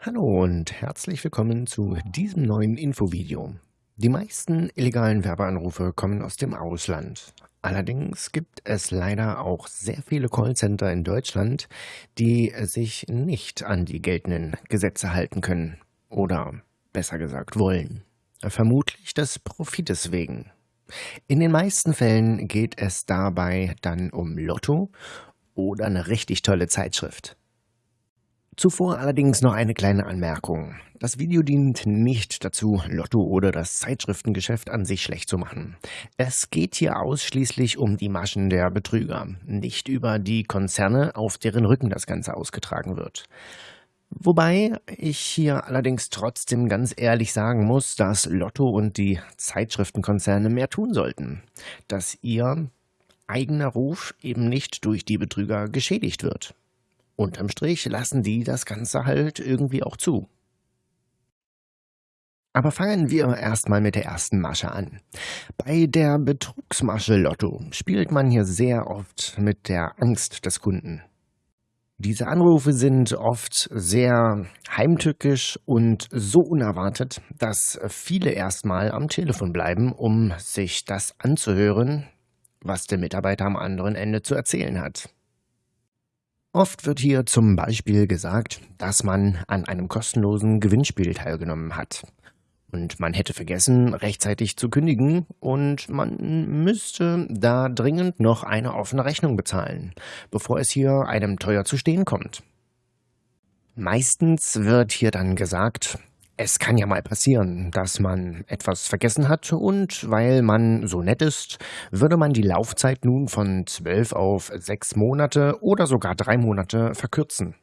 Hallo und herzlich willkommen zu diesem neuen Infovideo. Die meisten illegalen Werbeanrufe kommen aus dem Ausland. Allerdings gibt es leider auch sehr viele Callcenter in Deutschland, die sich nicht an die geltenden Gesetze halten können oder besser gesagt wollen. Vermutlich des Profites wegen. In den meisten Fällen geht es dabei dann um Lotto oder eine richtig tolle Zeitschrift. Zuvor allerdings noch eine kleine Anmerkung. Das Video dient nicht dazu, Lotto oder das Zeitschriftengeschäft an sich schlecht zu machen. Es geht hier ausschließlich um die Maschen der Betrüger, nicht über die Konzerne, auf deren Rücken das Ganze ausgetragen wird. Wobei ich hier allerdings trotzdem ganz ehrlich sagen muss, dass Lotto und die Zeitschriftenkonzerne mehr tun sollten. Dass ihr eigener Ruf eben nicht durch die Betrüger geschädigt wird. Unterm Strich lassen die das Ganze halt irgendwie auch zu. Aber fangen wir erstmal mit der ersten Masche an. Bei der Betrugsmasche Lotto spielt man hier sehr oft mit der Angst des Kunden. Diese Anrufe sind oft sehr heimtückisch und so unerwartet, dass viele erstmal am Telefon bleiben, um sich das anzuhören, was der Mitarbeiter am anderen Ende zu erzählen hat. Oft wird hier zum Beispiel gesagt, dass man an einem kostenlosen Gewinnspiel teilgenommen hat. Und man hätte vergessen, rechtzeitig zu kündigen und man müsste da dringend noch eine offene Rechnung bezahlen, bevor es hier einem teuer zu stehen kommt. Meistens wird hier dann gesagt, es kann ja mal passieren, dass man etwas vergessen hat und weil man so nett ist, würde man die Laufzeit nun von zwölf auf sechs Monate oder sogar drei Monate verkürzen.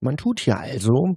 Man tut hier also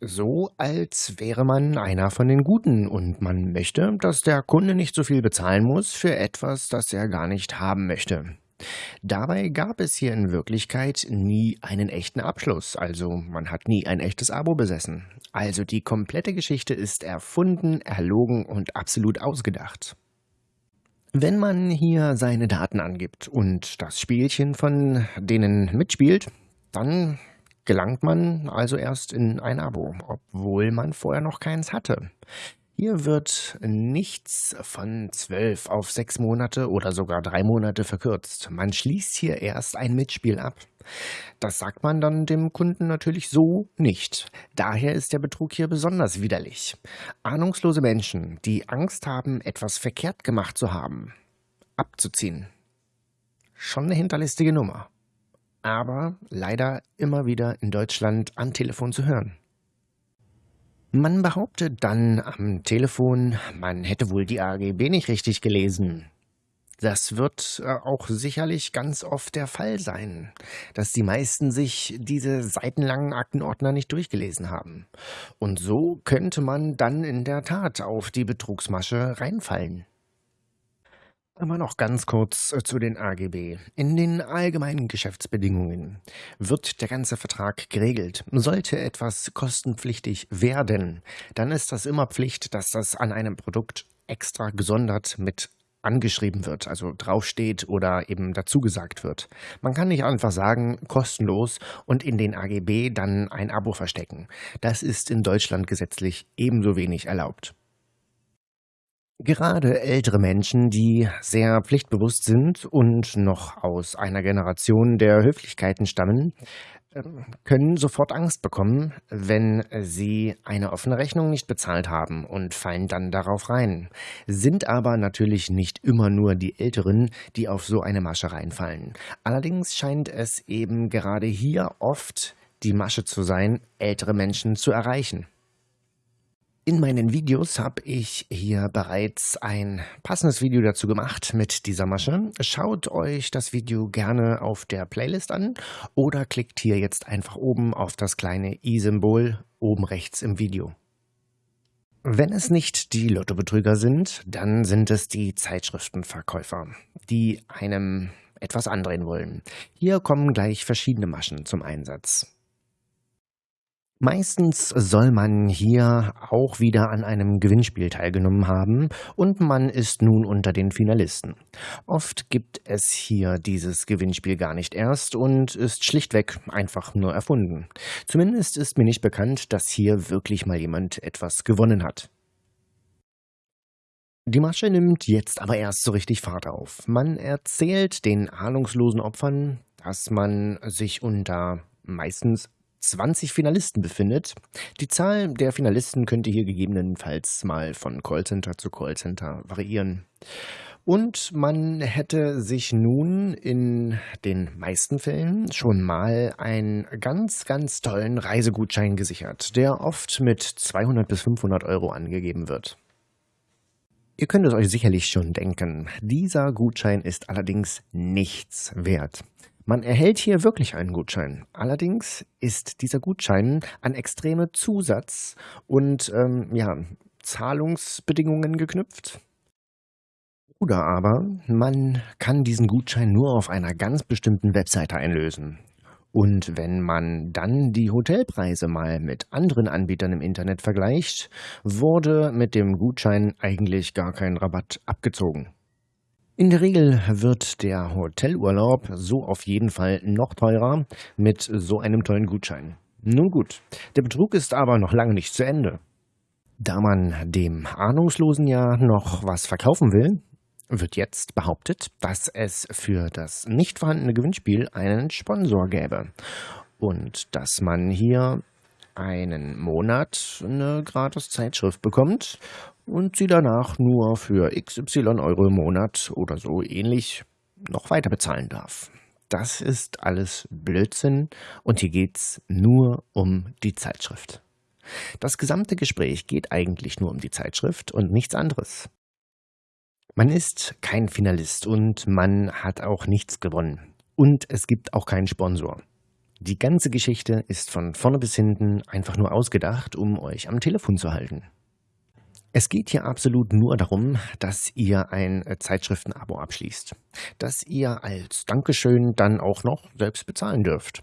so, als wäre man einer von den Guten und man möchte, dass der Kunde nicht so viel bezahlen muss für etwas, das er gar nicht haben möchte. Dabei gab es hier in Wirklichkeit nie einen echten Abschluss, also man hat nie ein echtes Abo besessen. Also die komplette Geschichte ist erfunden, erlogen und absolut ausgedacht. Wenn man hier seine Daten angibt und das Spielchen von denen mitspielt, dann gelangt man also erst in ein Abo, obwohl man vorher noch keins hatte. Hier wird nichts von zwölf auf sechs Monate oder sogar drei Monate verkürzt. Man schließt hier erst ein Mitspiel ab. Das sagt man dann dem Kunden natürlich so nicht. Daher ist der Betrug hier besonders widerlich. Ahnungslose Menschen, die Angst haben, etwas verkehrt gemacht zu haben, abzuziehen. Schon eine hinterlistige Nummer. Aber leider immer wieder in Deutschland am Telefon zu hören. Man behauptet dann am Telefon, man hätte wohl die AGB nicht richtig gelesen. Das wird äh, auch sicherlich ganz oft der Fall sein, dass die meisten sich diese seitenlangen Aktenordner nicht durchgelesen haben. Und so könnte man dann in der Tat auf die Betrugsmasche reinfallen. Aber noch ganz kurz äh, zu den AGB. In den allgemeinen Geschäftsbedingungen wird der ganze Vertrag geregelt. Sollte etwas kostenpflichtig werden, dann ist das immer Pflicht, dass das an einem Produkt extra gesondert mit angeschrieben wird, also draufsteht oder eben dazu gesagt wird. Man kann nicht einfach sagen, kostenlos und in den AGB dann ein Abo verstecken. Das ist in Deutschland gesetzlich ebenso wenig erlaubt. Gerade ältere Menschen, die sehr pflichtbewusst sind und noch aus einer Generation der Höflichkeiten stammen, ähm, können sofort Angst bekommen, wenn sie eine offene Rechnung nicht bezahlt haben und fallen dann darauf rein. Sind aber natürlich nicht immer nur die Älteren, die auf so eine Masche reinfallen. Allerdings scheint es eben gerade hier oft die Masche zu sein, ältere Menschen zu erreichen. In meinen Videos habe ich hier bereits ein passendes Video dazu gemacht mit dieser Masche. Schaut euch das Video gerne auf der Playlist an oder klickt hier jetzt einfach oben auf das kleine i-Symbol oben rechts im Video. Wenn es nicht die Lottobetrüger sind, dann sind es die Zeitschriftenverkäufer, die einem etwas andrehen wollen. Hier kommen gleich verschiedene Maschen zum Einsatz. Meistens soll man hier auch wieder an einem Gewinnspiel teilgenommen haben und man ist nun unter den Finalisten. Oft gibt es hier dieses Gewinnspiel gar nicht erst und ist schlichtweg einfach nur erfunden. Zumindest ist mir nicht bekannt, dass hier wirklich mal jemand etwas gewonnen hat. Die Masche nimmt jetzt aber erst so richtig Fahrt auf. Man erzählt den ahnungslosen Opfern, dass man sich unter meistens 20 Finalisten befindet. Die Zahl der Finalisten könnte hier gegebenenfalls mal von Callcenter zu Callcenter variieren. Und man hätte sich nun in den meisten Fällen schon mal einen ganz, ganz tollen Reisegutschein gesichert, der oft mit 200 bis 500 Euro angegeben wird. Ihr könnt es euch sicherlich schon denken, dieser Gutschein ist allerdings nichts wert. Man erhält hier wirklich einen Gutschein. Allerdings ist dieser Gutschein an extreme Zusatz- und ähm, ja, Zahlungsbedingungen geknüpft. Oder aber man kann diesen Gutschein nur auf einer ganz bestimmten Webseite einlösen. Und wenn man dann die Hotelpreise mal mit anderen Anbietern im Internet vergleicht, wurde mit dem Gutschein eigentlich gar kein Rabatt abgezogen. In der Regel wird der Hotelurlaub so auf jeden Fall noch teurer mit so einem tollen Gutschein. Nun gut, der Betrug ist aber noch lange nicht zu Ende. Da man dem Ahnungslosen ja noch was verkaufen will, wird jetzt behauptet, dass es für das nicht vorhandene Gewinnspiel einen Sponsor gäbe und dass man hier einen Monat eine gratis Zeitschrift bekommt und sie danach nur für XY Euro im Monat oder so ähnlich noch weiter bezahlen darf. Das ist alles Blödsinn und hier geht's nur um die Zeitschrift. Das gesamte Gespräch geht eigentlich nur um die Zeitschrift und nichts anderes. Man ist kein Finalist und man hat auch nichts gewonnen. Und es gibt auch keinen Sponsor. Die ganze Geschichte ist von vorne bis hinten einfach nur ausgedacht, um euch am Telefon zu halten. Es geht hier absolut nur darum, dass ihr ein äh, Zeitschriftenabo abschließt, das ihr als Dankeschön dann auch noch selbst bezahlen dürft.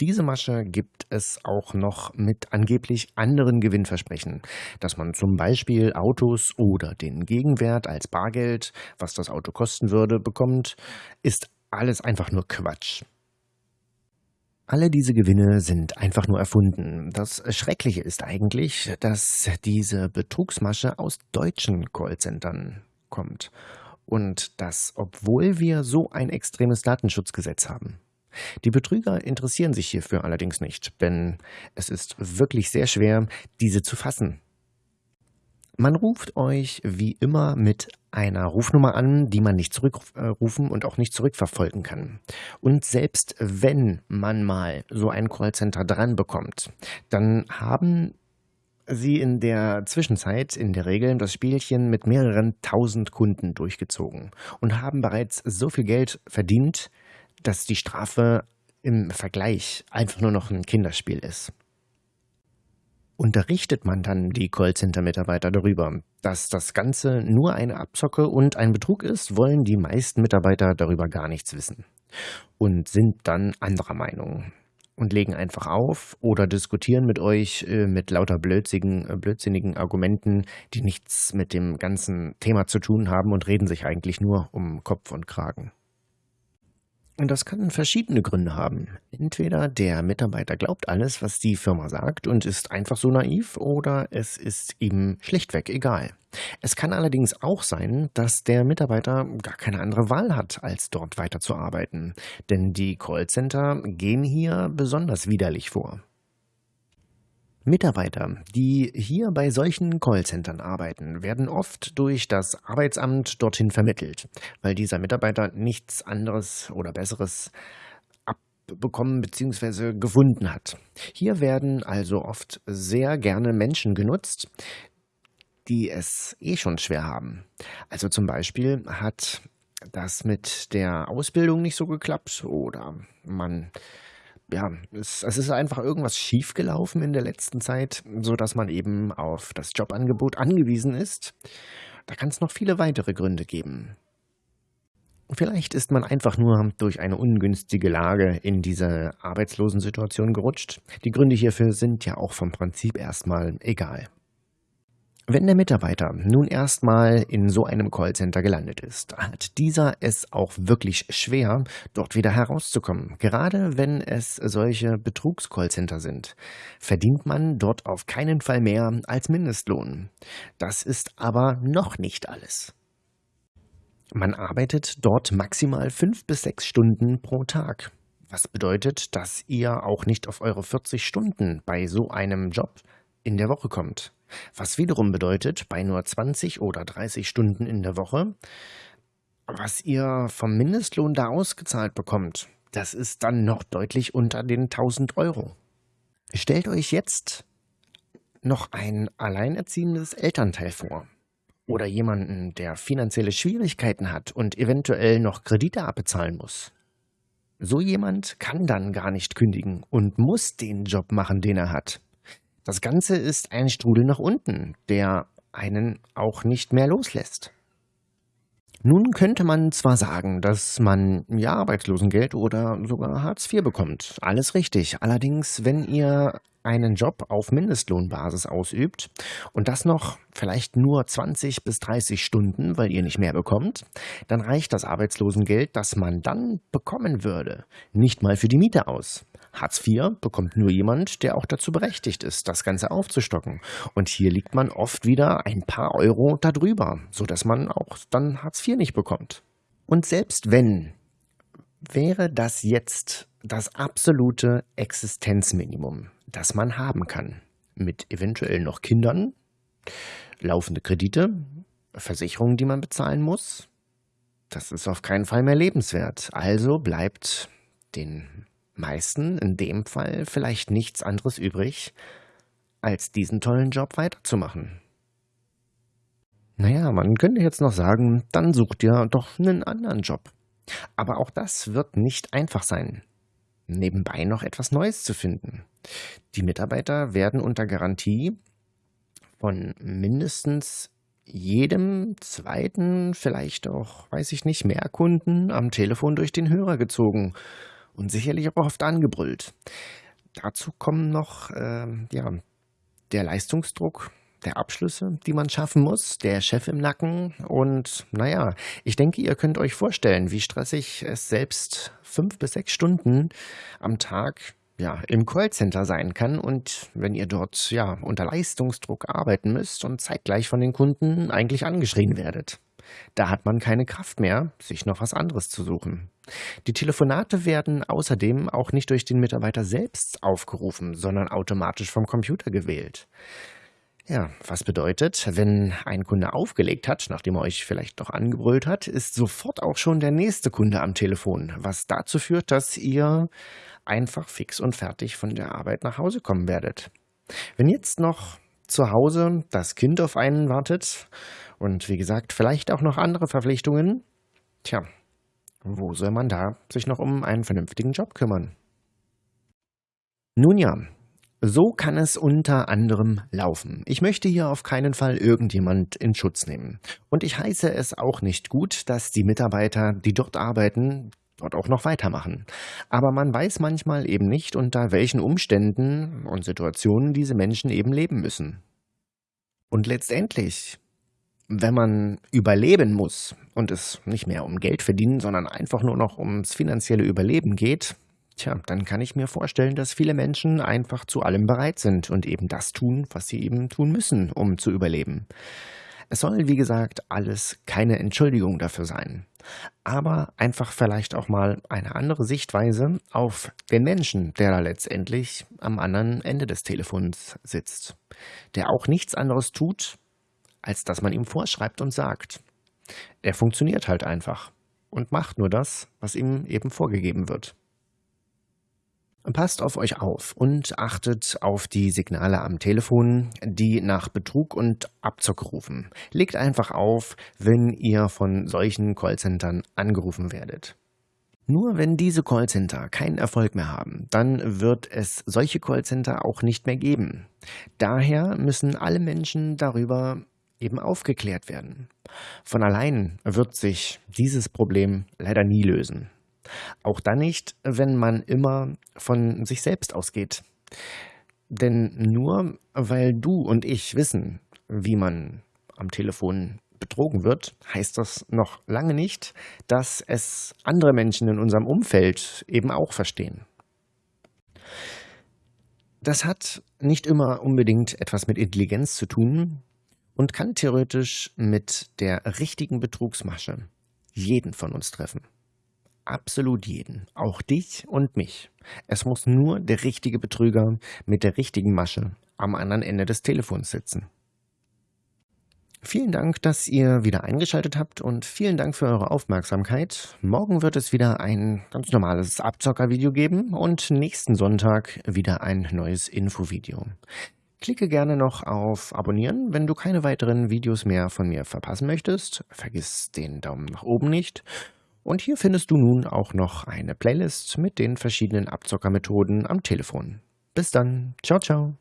Diese Masche gibt es auch noch mit angeblich anderen Gewinnversprechen, dass man zum Beispiel Autos oder den Gegenwert als Bargeld, was das Auto kosten würde, bekommt, ist alles einfach nur Quatsch. Alle diese Gewinne sind einfach nur erfunden. Das Schreckliche ist eigentlich, dass diese Betrugsmasche aus deutschen Callcentern kommt. Und das, obwohl wir so ein extremes Datenschutzgesetz haben. Die Betrüger interessieren sich hierfür allerdings nicht, denn es ist wirklich sehr schwer, diese zu fassen. Man ruft euch wie immer mit einer Rufnummer an, die man nicht zurückrufen und auch nicht zurückverfolgen kann. Und selbst wenn man mal so ein Callcenter dran bekommt, dann haben sie in der Zwischenzeit in der Regel das Spielchen mit mehreren tausend Kunden durchgezogen und haben bereits so viel Geld verdient, dass die Strafe im Vergleich einfach nur noch ein Kinderspiel ist unterrichtet man dann die Callcenter-Mitarbeiter darüber. Dass das Ganze nur eine Abzocke und ein Betrug ist, wollen die meisten Mitarbeiter darüber gar nichts wissen und sind dann anderer Meinung und legen einfach auf oder diskutieren mit euch äh, mit lauter blödsinnigen, äh, blödsinnigen Argumenten, die nichts mit dem ganzen Thema zu tun haben und reden sich eigentlich nur um Kopf und Kragen. Und das kann verschiedene Gründe haben. Entweder der Mitarbeiter glaubt alles, was die Firma sagt und ist einfach so naiv, oder es ist ihm schlichtweg egal. Es kann allerdings auch sein, dass der Mitarbeiter gar keine andere Wahl hat, als dort weiterzuarbeiten. Denn die Callcenter gehen hier besonders widerlich vor. Mitarbeiter, die hier bei solchen Callcentern arbeiten, werden oft durch das Arbeitsamt dorthin vermittelt, weil dieser Mitarbeiter nichts anderes oder Besseres abbekommen bzw. gefunden hat. Hier werden also oft sehr gerne Menschen genutzt, die es eh schon schwer haben. Also zum Beispiel hat das mit der Ausbildung nicht so geklappt oder man ja, es, es ist einfach irgendwas schiefgelaufen in der letzten Zeit, so dass man eben auf das Jobangebot angewiesen ist. Da kann es noch viele weitere Gründe geben. Vielleicht ist man einfach nur durch eine ungünstige Lage in diese Arbeitslosensituation gerutscht. Die Gründe hierfür sind ja auch vom Prinzip erstmal egal. Wenn der Mitarbeiter nun erstmal in so einem Callcenter gelandet ist, hat dieser es auch wirklich schwer, dort wieder herauszukommen. Gerade wenn es solche Betrugs-Callcenter sind, verdient man dort auf keinen Fall mehr als Mindestlohn. Das ist aber noch nicht alles. Man arbeitet dort maximal fünf bis sechs Stunden pro Tag. Was bedeutet, dass ihr auch nicht auf eure 40 Stunden bei so einem Job in der Woche kommt. Was wiederum bedeutet, bei nur 20 oder 30 Stunden in der Woche, was ihr vom Mindestlohn da ausgezahlt bekommt, das ist dann noch deutlich unter den 1000 Euro. Stellt euch jetzt noch ein alleinerziehendes Elternteil vor oder jemanden, der finanzielle Schwierigkeiten hat und eventuell noch Kredite abbezahlen muss. So jemand kann dann gar nicht kündigen und muss den Job machen, den er hat. Das Ganze ist ein Strudel nach unten, der einen auch nicht mehr loslässt. Nun könnte man zwar sagen, dass man ja Arbeitslosengeld oder sogar Hartz IV bekommt. Alles richtig. Allerdings, wenn ihr einen Job auf Mindestlohnbasis ausübt und das noch vielleicht nur 20 bis 30 Stunden, weil ihr nicht mehr bekommt, dann reicht das Arbeitslosengeld, das man dann bekommen würde, nicht mal für die Miete aus. Hartz IV bekommt nur jemand, der auch dazu berechtigt ist, das Ganze aufzustocken. Und hier liegt man oft wieder ein paar Euro darüber, sodass man auch dann Hartz IV nicht bekommt. Und selbst wenn, wäre das jetzt das absolute Existenzminimum, das man haben kann. Mit eventuell noch Kindern, laufende Kredite, Versicherungen, die man bezahlen muss. Das ist auf keinen Fall mehr lebenswert. Also bleibt den meisten in dem Fall vielleicht nichts anderes übrig, als diesen tollen Job weiterzumachen. Naja, man könnte jetzt noch sagen, dann sucht ihr doch einen anderen Job. Aber auch das wird nicht einfach sein, nebenbei noch etwas Neues zu finden. Die Mitarbeiter werden unter Garantie von mindestens jedem zweiten, vielleicht auch, weiß ich nicht, mehr Kunden am Telefon durch den Hörer gezogen und sicherlich auch oft angebrüllt. Dazu kommen noch äh, ja, der Leistungsdruck der Abschlüsse, die man schaffen muss, der Chef im Nacken und naja, ich denke, ihr könnt euch vorstellen, wie stressig es selbst fünf bis sechs Stunden am Tag ja, im Callcenter sein kann und wenn ihr dort ja unter Leistungsdruck arbeiten müsst und zeitgleich von den Kunden eigentlich angeschrien werdet. Da hat man keine Kraft mehr, sich noch was anderes zu suchen. Die Telefonate werden außerdem auch nicht durch den Mitarbeiter selbst aufgerufen, sondern automatisch vom Computer gewählt. Ja, was bedeutet, wenn ein Kunde aufgelegt hat, nachdem er euch vielleicht noch angebrüllt hat, ist sofort auch schon der nächste Kunde am Telefon, was dazu führt, dass ihr einfach fix und fertig von der Arbeit nach Hause kommen werdet. Wenn jetzt noch zu Hause das Kind auf einen wartet und wie gesagt, vielleicht auch noch andere Verpflichtungen, tja, wo soll man da sich noch um einen vernünftigen Job kümmern? Nun ja, so kann es unter anderem laufen. Ich möchte hier auf keinen Fall irgendjemand in Schutz nehmen. Und ich heiße es auch nicht gut, dass die Mitarbeiter, die dort arbeiten, dort auch noch weitermachen. Aber man weiß manchmal eben nicht, unter welchen Umständen und Situationen diese Menschen eben leben müssen. Und letztendlich, wenn man überleben muss und es nicht mehr um Geld verdienen, sondern einfach nur noch ums finanzielle Überleben geht, tja, dann kann ich mir vorstellen, dass viele Menschen einfach zu allem bereit sind und eben das tun, was sie eben tun müssen, um zu überleben. Es soll, wie gesagt, alles keine Entschuldigung dafür sein, aber einfach vielleicht auch mal eine andere Sichtweise auf den Menschen, der da letztendlich am anderen Ende des Telefons sitzt, der auch nichts anderes tut, als dass man ihm vorschreibt und sagt. Er funktioniert halt einfach und macht nur das, was ihm eben vorgegeben wird. Passt auf euch auf und achtet auf die Signale am Telefon, die nach Betrug und Abzock rufen. Legt einfach auf, wenn ihr von solchen Callcentern angerufen werdet. Nur wenn diese Callcenter keinen Erfolg mehr haben, dann wird es solche Callcenter auch nicht mehr geben. Daher müssen alle Menschen darüber eben aufgeklärt werden. Von allein wird sich dieses Problem leider nie lösen. Auch dann nicht, wenn man immer von sich selbst ausgeht. Denn nur weil du und ich wissen, wie man am Telefon betrogen wird, heißt das noch lange nicht, dass es andere Menschen in unserem Umfeld eben auch verstehen. Das hat nicht immer unbedingt etwas mit Intelligenz zu tun und kann theoretisch mit der richtigen Betrugsmasche jeden von uns treffen. Absolut jeden, auch dich und mich. Es muss nur der richtige Betrüger mit der richtigen Masche am anderen Ende des Telefons sitzen. Vielen Dank, dass ihr wieder eingeschaltet habt und vielen Dank für eure Aufmerksamkeit. Morgen wird es wieder ein ganz normales Abzocker-Video geben und nächsten Sonntag wieder ein neues Infovideo. Klicke gerne noch auf Abonnieren, wenn du keine weiteren Videos mehr von mir verpassen möchtest. Vergiss den Daumen nach oben nicht. Und hier findest du nun auch noch eine Playlist mit den verschiedenen Abzockermethoden am Telefon. Bis dann. Ciao, ciao.